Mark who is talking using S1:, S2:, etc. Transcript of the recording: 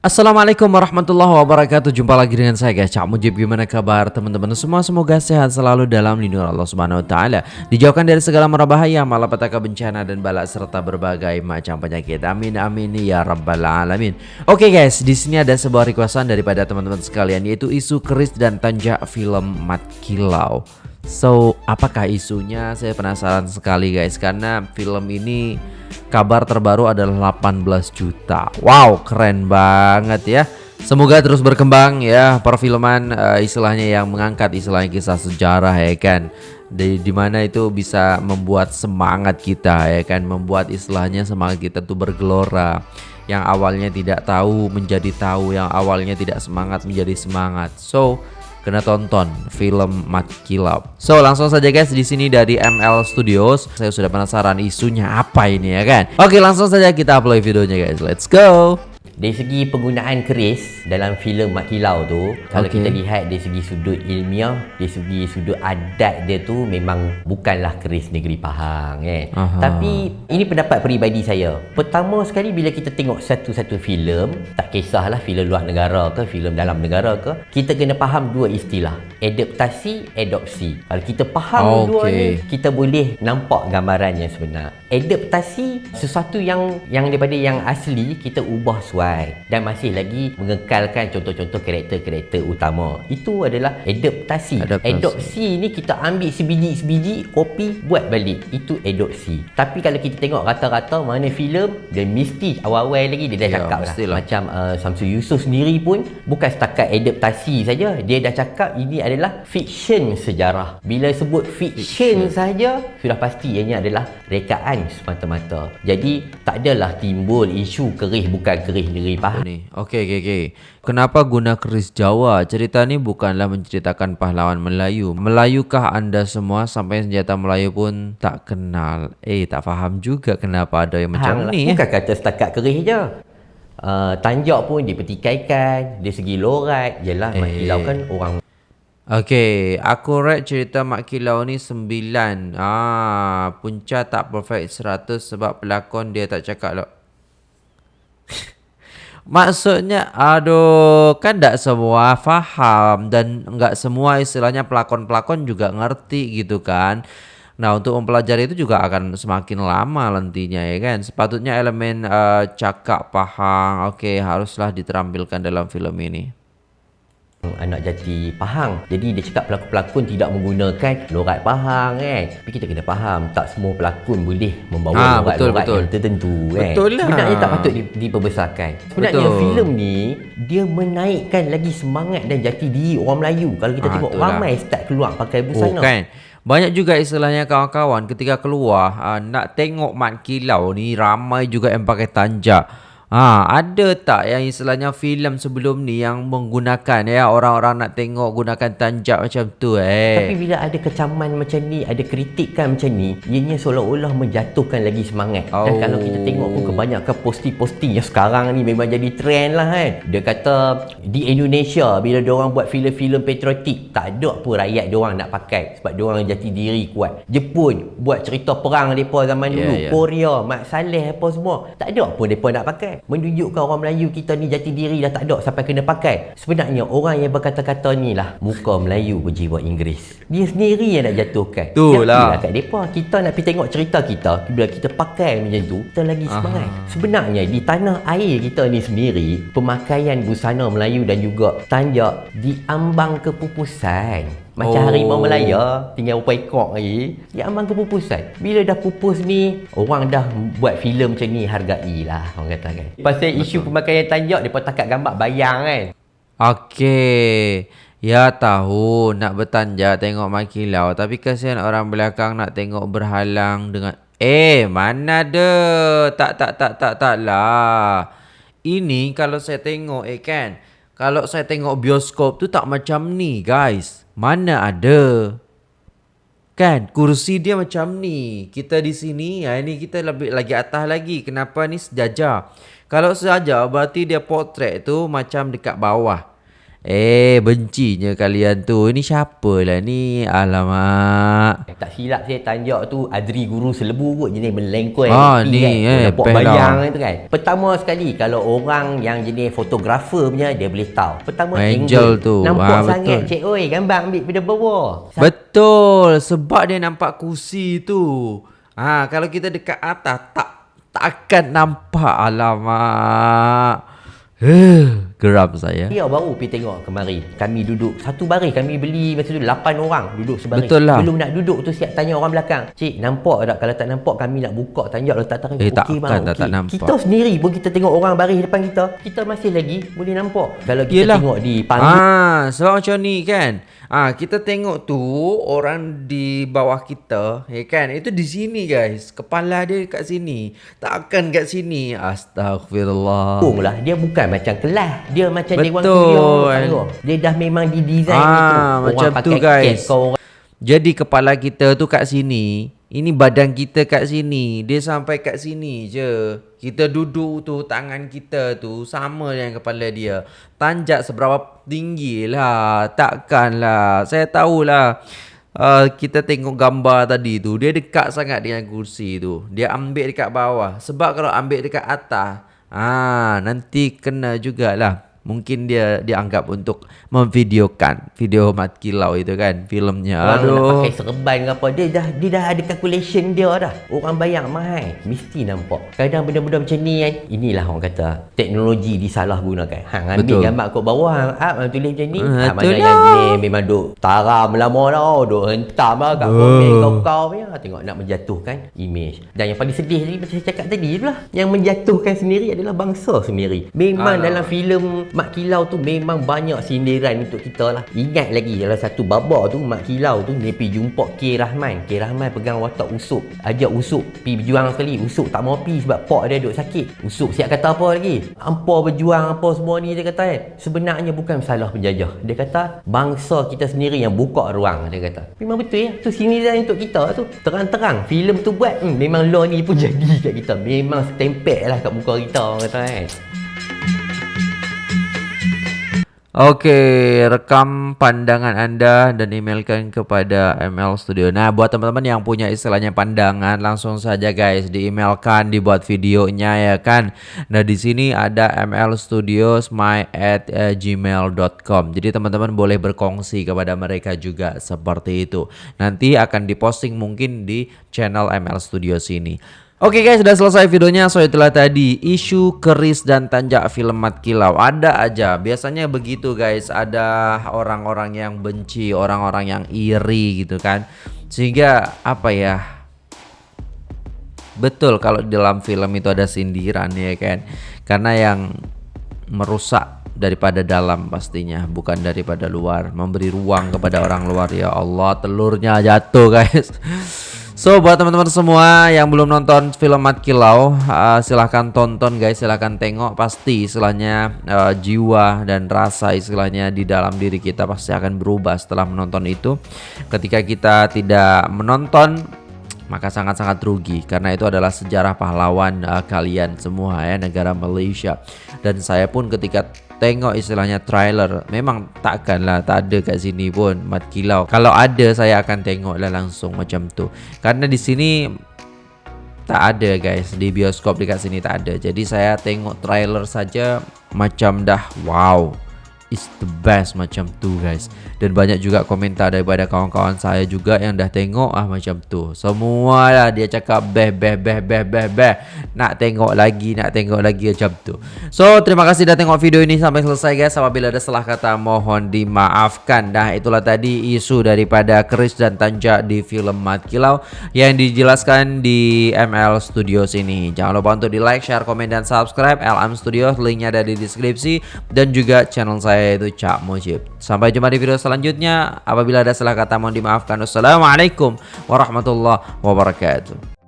S1: Assalamualaikum warahmatullahi wabarakatuh. Jumpa lagi dengan saya guys. Cak Mujib Gimana kabar teman-teman? Semua Semoga sehat selalu dalam lindungan Allah Subhanahu Wa Taala. Dijauhkan dari segala mara bahaya Malapetaka bencana dan balak Serta berbagai macam penyakit. Amin amin ya rabbal alamin. Oke okay guys di sini ada sebuah requestan daripada teman-teman sekalian Yaitu isu keris dan tanjak film Mat Kilau So apakah isunya Saya penasaran sekali guys Karena film ini kabar terbaru adalah 18 juta. Wow, keren banget ya. Semoga terus berkembang ya perfilman uh, istilahnya yang mengangkat istilahnya kisah sejarah ya kan. Di di mana itu bisa membuat semangat kita ya kan, membuat istilahnya semangat kita tuh bergelora. Yang awalnya tidak tahu menjadi tahu, yang awalnya tidak semangat menjadi semangat. So, kena tonton film Mat Kilau. So langsung saja guys di sini dari ML Studios. Saya sudah penasaran isunya apa ini ya kan. Oke langsung saja kita upload videonya guys. Let's go.
S2: Dari segi penggunaan keris dalam filem Mat Kilau tu Kalau okay. kita lihat dari segi sudut ilmiah Dari segi sudut adat dia tu Memang bukanlah keris negeri Pahang eh. Tapi ini pendapat peribadi saya Pertama sekali bila kita tengok satu-satu filem Tak kisahlah filem luar negara ke filem dalam negara ke Kita kena faham dua istilah Adaptasi, adopsi Kalau kita faham okay. dua ni Kita boleh nampak gambarannya sebenar Adaptasi sesuatu yang yang daripada yang asli Kita ubah suara sesuai dan masih lagi mengekalkan contoh-contoh karakter-karakter utama. Itu adalah adaptasi. adaptasi. Adopsi ni kita ambil sebiji-sebiji kopi buat balik. Itu adopsi. Tapi kalau kita tengok rata-rata mana filem dia mesti awal-awal lagi dia dah ya, cakap lah. lah. Macam uh, Samsul Yusof sendiri pun bukan setakat adaptasi saja. Dia dah cakap ini adalah fiction sejarah. Bila sebut fiction, fiction. saja sudah pasti ianya adalah rekaan semata-mata. Jadi tak adalah timbul isu kerih bukan kerih sendiri faham
S1: ni. Okey okey okey. Kenapa guna keris Jawa? Cerita ni bukanlah menceritakan pahlawan Melayu. Melayukah anda semua sampai senjata Melayu pun tak kenal? Eh tak faham juga kenapa ada yang macam Hang ni.
S2: Bukan eh? kata setakat keris je. Uh, tanjak pun dipetikaikan dari segi lorat jelah eh. mak kilau kan orang
S1: Okey, aku rate cerita Mak Kilau ni sembilan. Ah, punca tak perfect seratus sebab pelakon dia tak cakap lah. Maksudnya aduh kan tak semua faham dan enggak semua istilahnya pelakon-pelakon juga ngerti gitu kan. Nah, untuk mempelajari itu juga akan semakin lama nantinya ya kan. Sepatutnya elemen uh, cakap paham oke okay, haruslah diterampilkan dalam film ini
S2: anak jati Pahang. Jadi dia cakap pelakon-pelakon tidak menggunakan lorat Pahang kan. Tapi kita kena faham tak semua pelakon boleh membawa lorat-lorat yang tertentu kan. Betul lah. Sebenarnya tak patut diperbesarkan. Sebenarnya filem ni dia menaikkan lagi semangat dan jati diri orang Melayu. Kalau kita ha, tengok ramai start keluar pakai busana.
S1: Oh, kan. Banyak juga istilahnya kawan-kawan ketika keluar uh, nak tengok mat kilau ni ramai juga yang pakai tanjak. Ha, ada tak yang istilahnya filem sebelum ni yang menggunakan ya orang-orang nak tengok gunakan tanjak macam tu eh.
S2: Tapi bila ada kecaman macam ni, ada kritikan macam ni, ianya seolah-olah menjatuhkan lagi semangat. Oh. Dan kalau kita tengok pun kebanyakan posting-posting yang sekarang ni memang jadi trend lah kan. Dia kata di Indonesia bila dia orang buat filem-filem patriotik, tak ada pun rakyat dia orang nak pakai sebab dia orang jati diri kuat. Jepun buat cerita perang depa zaman yeah, dulu, yeah. Korea, Mat Saleh apa semua, tak ada pun depa nak pakai menunjukkan orang Melayu kita ni jati diri dah tak ada sampai kena pakai. Sebenarnya orang yang berkata-kata ni lah muka Melayu berjiwa Inggeris. Dia sendiri yang nak jatuhkan.
S1: Tu lah.
S2: kat depa. Kita nak pergi tengok cerita kita bila kita pakai macam tu, kita lagi semangat. Aha. Sebenarnya di tanah air kita ni sendiri, pemakaian busana Melayu dan juga tanjak diambang kepupusan. Macam oh. harimau Melaya Tinggal berapa ekor lagi. Dia ambang kepupusan. Bila dah pupus ni Orang dah buat filem macam ni Hargai lah Orang kata kan. Pasal Betul. isu pemakaian tanjak Dia pun takat gambar bayang kan.
S1: Okey. Ya tahu nak bertanjak tengok makilau Tapi kesian orang belakang nak tengok berhalang dengan Eh mana ada? Tak tak tak tak tak lah. Ini kalau saya tengok eh kan Kalau saya tengok bioskop tu tak macam ni guys mana ada? Kan kursi dia macam ni. Kita di sini, ya ini kita lebih lagi atas lagi. Kenapa ni sejajar? Kalau sejajar berarti dia potret tu macam dekat bawah. Eh bencinya kalian tu. Ini siapa lah ni? Alamak.
S2: Tak silap saya tanjak tu Adri Guru Selebu kot Jenis melengkoi
S1: Ah, ni, eh,
S2: Nampak
S1: best
S2: bayang
S1: lah.
S2: itu kan. Pertama sekali Kalau orang yang jenis fotografer punya Dia boleh tahu. Pertama
S1: Angel
S2: angle.
S1: tu.
S2: Nampak
S1: Ah,
S2: sangat
S1: betul.
S2: Cik. Oi gambar ambil pada bawah Sa-
S1: Betul Sebab dia nampak kursi tu. Ha, Kalau kita dekat atas Tak Takkan nampak. Alamak. Huh, Geram saya
S2: Dia baru pergi tengok kemari Kami duduk Satu baris kami beli Masa tu 8 orang Duduk sebaris
S1: Betul lah.
S2: Belum nak duduk tu Siap tanya orang belakang Cik nampak tak Kalau tak nampak Kami nak buka Tanjak letak tangan
S1: Eh,
S2: Okey,
S1: takkan
S2: bang,
S1: tak-
S2: okey.
S1: tak nampak.
S2: Kita sendiri pun kita tengok orang baris depan kita Kita masih lagi Boleh nampak Kalau kita
S1: Yelah.
S2: tengok di panggung
S1: Ah, sebab macam ni kan. Ah, kita tengok tu orang di bawah kita, ya kan? Itu di sini guys. Kepala dia kat sini. Takkan kat sini. Astagfirullah.
S2: lah Dia bukan macam kelas Dia macam dewan
S1: Betul.
S2: studio Dia dah memang didesain
S1: Ah,
S2: gitu Orang
S1: macam tu,
S2: pakai
S1: guys.
S2: cap kau orang
S1: Jadi kepala kita tu kat sini. Ini badan kita kat sini. Dia sampai kat sini je. Kita duduk tu tangan kita tu sama dengan kepala dia. Tanjak seberapa tinggi lah. Takkan lah. Saya tahulah. Uh, kita tengok gambar tadi tu. Dia dekat sangat dengan kursi tu. Dia ambil dekat bawah. Sebab kalau ambil dekat atas. Ah, nanti kena jugalah. Mungkin dia dianggap untuk memvideokan. Video Mat Kilau itu kan filmnya.
S2: Orang nak
S1: Aduh.
S2: pakai serban ke apa Dia dah dia dah ada calculation dia dah. Orang bayang mahal. Mesti nampak. Kadang benda-benda macam ni kan Inilah orang kata Teknologi disalahgunakan. Hang ambil
S1: Betul.
S2: gambar kat bawah Hang up Hang tulis macam ni.
S1: Ah,
S2: ha, Mana yang jenis Memang duk Taram lama dah Duk hentam lah Kat komen kau-kau punya Tengok nak menjatuhkan Image. Dan yang paling sedih tadi Macam saya cakap tadi tu lah Yang menjatuhkan sendiri Adalah bangsa sendiri. Memang
S1: Alah.
S2: dalam filem Mak Kilau tu Memang banyak sindiran untuk kita lah. Ingat lagi Dalam satu babak tu Mak Kilau tu Dia pergi jumpa K. Rahman. K. Rahman pegang watak Usuk. Ajak Usuk Pergi berjuang sekali. Usuk tak mau pergi Sebab pak dia duk sakit. Usuk siap kata apa lagi? Hampa berjuang Apa semua ni dia kata kan? Sebenarnya bukan salah penjajah. Dia kata Bangsa kita sendiri yang buka ruang Dia kata. Memang betul ya? Tu sindiran untuk kita tu. Terang-terang filem tu buat. Hmm, Memang law ni pun jadi kat kita. Memang stempel lah kat muka kita Orang kata kan
S1: Okey, rekam pandangan anda dan emailkan kepada ML Studio. Nah, buat teman-teman yang punya istilahnya pandangan, langsung saja guys di-emailkan, dibuat videonya ya kan. Nah, di sini ada ML Studio my at eh, gmail.com. Jadi teman-teman boleh berkongsi kepada mereka juga seperti itu. Nanti akan diposting mungkin di channel ML Studio sini. Oke guys, sudah selesai videonya. So itulah tadi isu keris dan tanjak film Mat Kilau. Ada aja, biasanya begitu guys. Ada orang-orang yang benci, orang-orang yang iri gitu kan. Sehingga apa ya? Betul kalau dalam film itu ada sindiran ya kan. Karena yang merusak daripada dalam pastinya bukan daripada luar memberi ruang kepada orang luar ya Allah telurnya jatuh guys So buat teman-teman semua yang belum nonton film Mat Kilau uh, silahkan tonton guys. Silahkan tengok pasti istilahnya uh, jiwa dan rasa istilahnya di dalam diri kita pasti akan berubah setelah menonton itu. Ketika kita tidak menonton maka sangat-sangat rugi. Karena itu adalah sejarah pahlawan uh, kalian semua ya negara Malaysia. Dan saya pun ketika tengok istilahnya trailer memang takkanlah tak ada kat sini pun mat kilau. Kalau ada saya akan tengok lah langsung macam tu. Karena di sini tak ada guys. Di bioskop dekat sini tak ada. Jadi saya tengok trailer saja macam dah wow is the best macam tu guys dan banyak juga komentar daripada kawan-kawan saya juga yang dah tengok ah macam tu. Semua lah dia cakap beh beh beh beh beh beh. Nak tengok lagi nak tengok lagi macam tu. So terima kasih dah tengok video ini sampai selesai guys. Apabila ada salah kata mohon dimaafkan. Dah itulah tadi isu daripada Chris dan Tanja di film Mat Kilau yang dijelaskan di ML Studios ini. Jangan lupa untuk di like share komen dan subscribe LM Studios. Linknya ada di deskripsi. Dan juga channel saya yaitu Cak Mujib. Sampai jumpa di video selanjutnya. Apabila ada salah kata mohon dimaafkan. Wassalamualaikum warahmatullahi wabarakatuh